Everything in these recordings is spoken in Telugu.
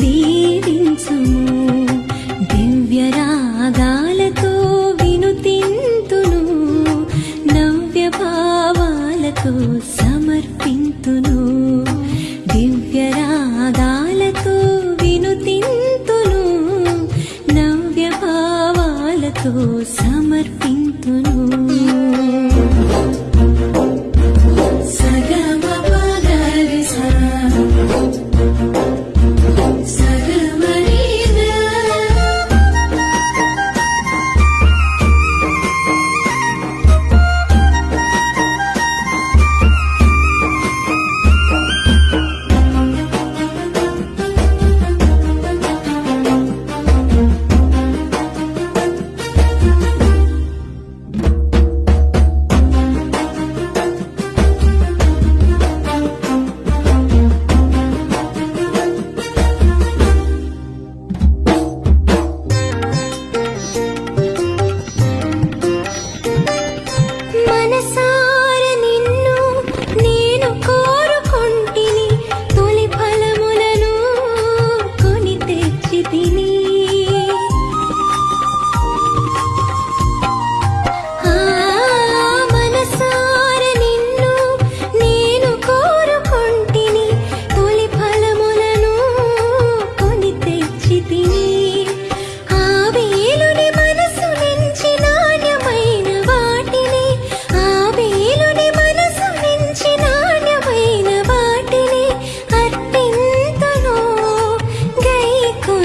దీవించము. దివ్యరాగా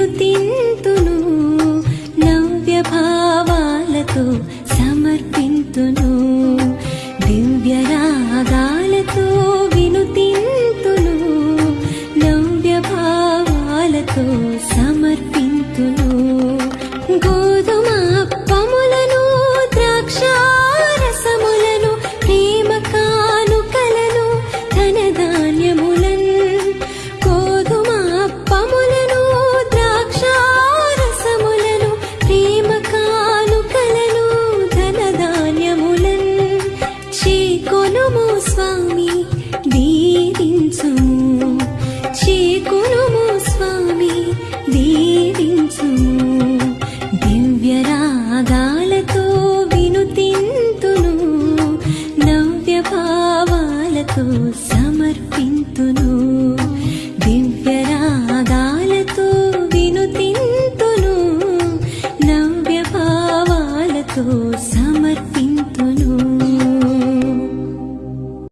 వినుతింతును నవ్య భావాలతో